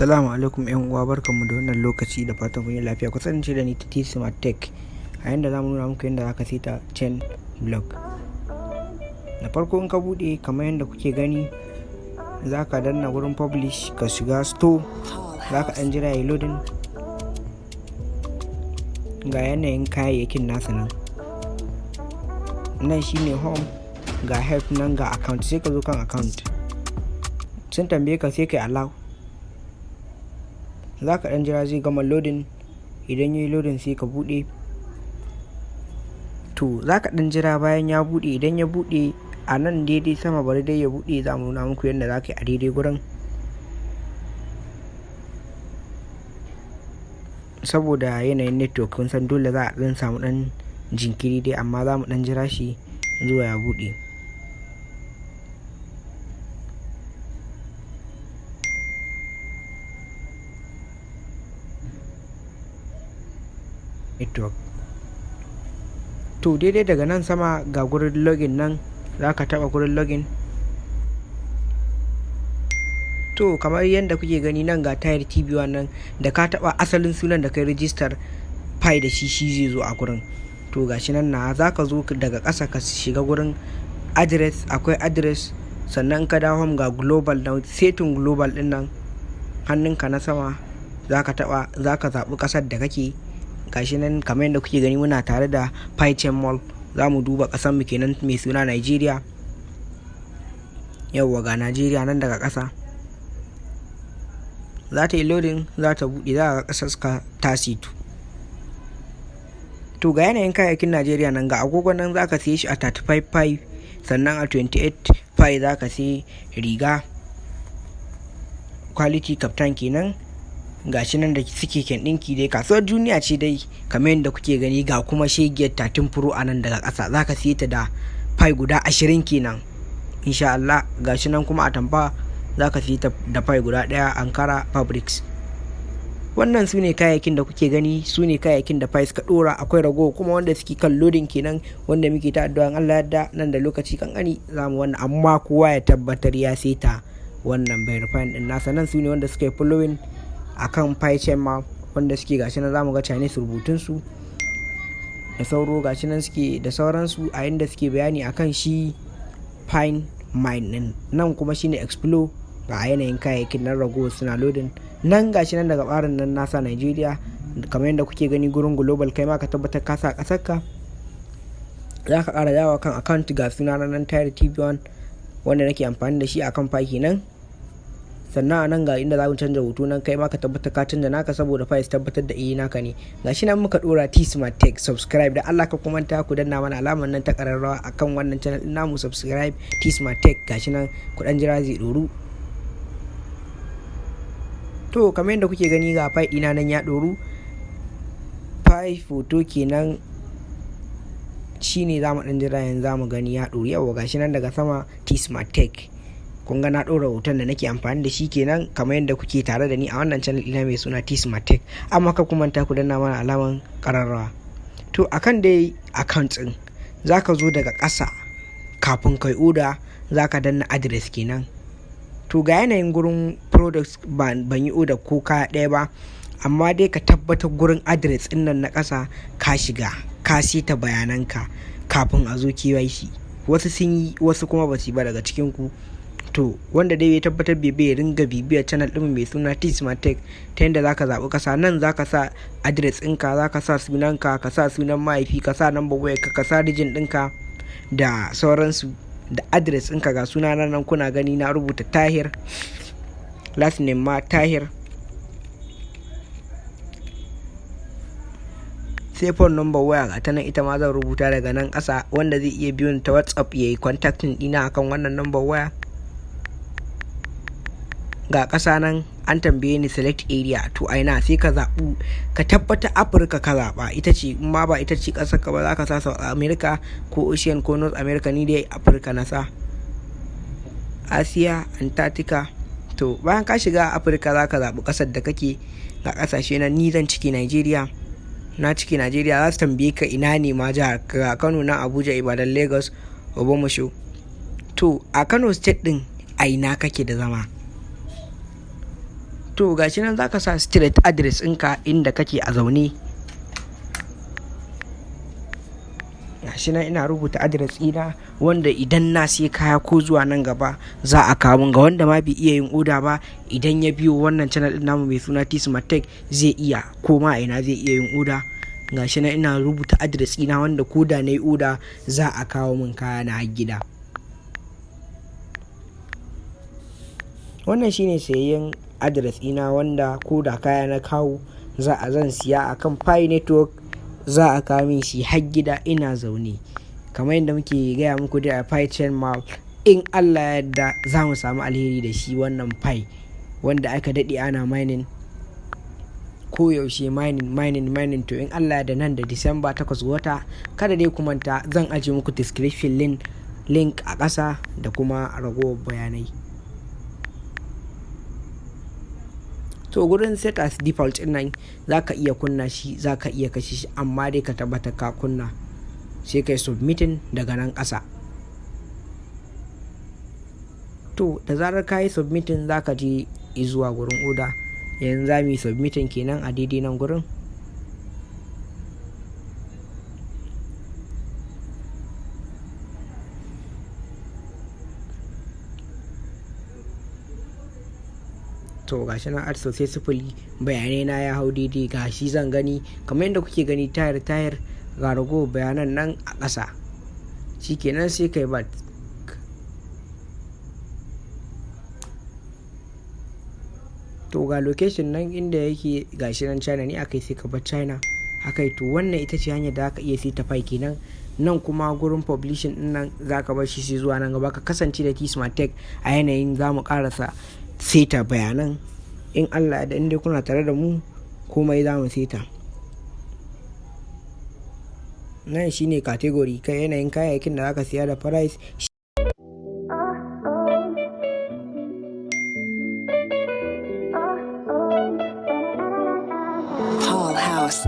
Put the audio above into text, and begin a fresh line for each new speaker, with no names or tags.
Assalamu alaikum yan uwa barkanmu da wannan lokaci da fatan kun yi lafiya. Ku kasance da ni ta T Smart Tech. A yanda za mu nuna muku yadda zaka saita chain block. Da farko in ka buɗe kamar yadda kuke gani zaka danna wurin publish ka shiga store zaka dan jira ya loading. Ga yanayin kayayyakin nasa nan. Nan shine home ga help nan ga account sai ka zo kan account. Sun tambaye ka sai kai allow. Za ka ɗan jira zai gama loading. Idan ya yi loading sai ka buɗe. To za ka ɗan jira bayan ya buɗe. Idan ya buɗe a nan daidai sama bari dai ya buɗe. Za mu nuna muku yadda za ka yi a daidai gurin. Saboda yanayin network kun san dole za a ɗan samu ɗan jinkiri dai amma za mu ɗan jira shi zuwa ya buɗe. Network to daidai daga nan sama ga gurin login nan za ka taba gurin login. To kamar yadda kuke gani nan ga tayar tv nan da ka taba asalin sunan da kai rijistar pi da shi shi zai zo a gurin. To gashi nan na za ka zo daga ƙasa ka shiga gurin address akwai address sannan ka dawo ga global na setting global ɗin nan hannunka na sama za ka taba za ka zaɓi ƙasar da kake. Gashi nan kamar yadda kuke gani muna tare da Python Mall. Za mu duba ƙasar mu kenan mai suna Nigeria. Yauwa ga Nigeria nan daga ƙasa. Za ta yi loading za ta buɗe za ga ƙasar ka tasitu to ga yanayin kayayyakin Nigeria nan ga agogon nan za ka siye shi a 35.5 sannan a 28.5 za ka siye riga. Quality captain kenan. Gashi nan da suke ɗinki dai kasuwar duniya ce dai kamar yadda kuke gani ga kuma shegiyar tatin furo a nan daga ƙasa. Za ka siye ta da fai guda ashirin kenan insha Allah. Gashi nan kuma a tamfa za ka siye ta da fai guda ɗaya ankara fabrics. Wannan su ne kayayyakin da kuke gani su ne kayayyakin da fai suka ɗora. Akwai rago kuma wanda suke kan lodin kenan wanda muke ta addu'an Allah yadda nan da lokaci kankani za mu wannan. Amma kowa ya tabbatar ya seta wannan verifying din nasa. Nan su ne wanda suka yi following akan PyChain ma wanda suke gashi nan za mu ga Chinese rubutun su da sauro gashi nan suke da sauransu a inda suke bayani akan shi Pine Mine din. Nan kuma shine Explore ga yanayin kayayyakin nan rago suna loading. Nan gashi nan daga barin nan nasa Nigeria kamar yadda kuke gani gurin global kai ma ka tabbatar ka sa ƙasar ka. Za ka kara dawa kan account ga suna nan tire tv1 wanda nake amfani da shi akan Pi kenan. Sannan a nan ga inda za mu canza hoto nan kai ma ka tabbatar ka canza naka saboda fayis tabbatar da iya naka ne. Gashi nan muka dora T Smart Tech subscribe. Da Allah ka kuma ta ku danna mana alamar nan ta kararrawa akan wannan channel din namu subscribe T Smart Tech gashi nan ku dan jira zai doru to kamar yadda kuke gani ga fai ina nan ya doru fai foto kenan shine za mu dan jira yanzu za mu gani ya doru yawa gashi nan daga sama T Smart Tech. Kun ga na ɗora hoton da nake amfani da shi kenan kamar yadda kuke tare da ni a wannan channel ina mai suna T Smart Tech. Amma ka kuma ta ku danna mana alaman kararrawa to akan dai account din zaka zo daga ƙasa kafin kai oda zaka danna address kenan. To ga yanayin gurin products ban yi oda ko kaya ɗaya ba amma dai ka tabbatar gurin address ɗin nan na ƙasa ka shiga ka sita bayananka kafin a zo KYC wasu sun yi wasu kuma ba su yi ba daga cikin ku to wanda dai ya tabbatar ya ringa bibiyar channel ɗin mai suna t smart tech ta yadda zaka zaɓi kasa nan zaka sa adres ɗinka zaka sa sunanka ka sa sunan mahaifi ka sa number waya ka sa rijin ɗinka da sauransu da adres ɗinka. Ga suna nan kuna gani na rubuta tahir last name ma tahir. Sai phone number waya ga ta nan ita ma zan rubuta daga nan ƙasa. Wanda zai iya biyun ta whatsapp ya yi contacting ɗina akan wannan number waya. Ga ƙasa nan an tambaye ni select area to aina sai ka zaɓu. Ka tabbata afirka ka zaɓa ita ce. In ma ba ita ce ƙasar ka ba za ka sa south america ko ocean ko north america. Ni dai afirka na sa. Asiya antarctica to bayan ka shiga afirka za ka zaɓi ƙasar da kake ga ƙasashe na ni zan ciki nigeria. Na ciki nigeria. Za su tambaye ka ina ne ma jihar ga kano na abuja ibadan lagos obamasho. To a kano state din a ina kake da zama? To gashi nan zaka sa street address ɗinka inda kake a zaune. Gashi nan ina rubuta address ɗina wanda idan na sai kaya ko zuwa nan gaba za a kawo ga wanda ma bai iya yin oda ba idan ya biyo wannan channel din namu mai suna T-Smart zai iya ko ma ina zai iya yin oda. Gashi nan ina rubuta address ɗina wanda ko da na yi oda za a kawo min kaya na gida. Wannan shine sayayyen address ɗina wanda ko da kaya na kawo za a zan siya akan Pi network za a kawo min shi har gida ina zaune. Kamar yadda muke gaya muku da a Pi chain mall in Allah yadda za mu samu alheri da shi wannan Pi wanda aka daɗe ana mining koyaushe mining mining mining. To in Allah da nan da Disamba 8 wata kada dai ku manta zan aje muku description link link a ƙasa da kuma ragowar bayanai. To gurin set as default ɗin nan za ka iya kunna shi za ka iya kashe shi amma dai ka tabbata ka kunna. Sai kai submitting daga nan ƙasa. To da zarar ka yi submitting za ka je zuwa gurin oda yanzu za mu yi submitting kenan a daidai nan gurin. To gashi nan art sosai sifili bayanai na ya hau daidai gashi zan gani. Kamar yadda kuke gani tayar tayar ga rago bayanan nan a ƙasa. Shikenan sai kai bat to ga location nan inda yake gashi nan china ne akai sai ka bar china. Akai to wannan ita ce hanyar da aka iya sai ta fai kenan. Nan kuma gurin publishing ɗin nan za ka bar shi sai zuwa nan gaba. Ka kasance da t-smart a yanayin za mu karasa seta bayanan. In allah da inda kuna tare da mu komai za mu seta. Nan shine category kai yanayin kayayyakin da zaka siya da price.
Paul House.